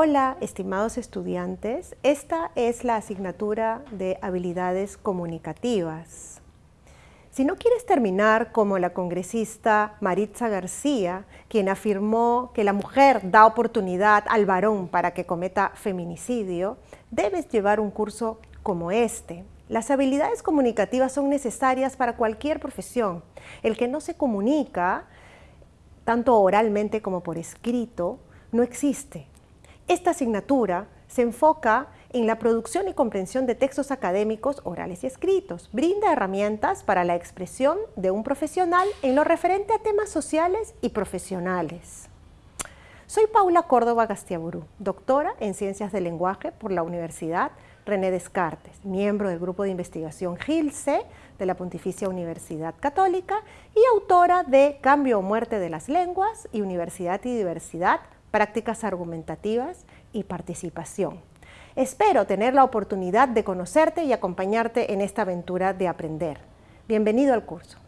Hola, estimados estudiantes. Esta es la asignatura de habilidades comunicativas. Si no quieres terminar como la congresista Maritza García, quien afirmó que la mujer da oportunidad al varón para que cometa feminicidio, debes llevar un curso como este. Las habilidades comunicativas son necesarias para cualquier profesión. El que no se comunica, tanto oralmente como por escrito, no existe. Esta asignatura se enfoca en la producción y comprensión de textos académicos orales y escritos. Brinda herramientas para la expresión de un profesional en lo referente a temas sociales y profesionales. Soy Paula Córdoba Gastiaburú, doctora en Ciencias del Lenguaje por la Universidad René Descartes, miembro del Grupo de Investigación GILSE de la Pontificia Universidad Católica y autora de Cambio o Muerte de las Lenguas y Universidad y Diversidad, prácticas argumentativas y participación. Espero tener la oportunidad de conocerte y acompañarte en esta aventura de aprender. Bienvenido al curso.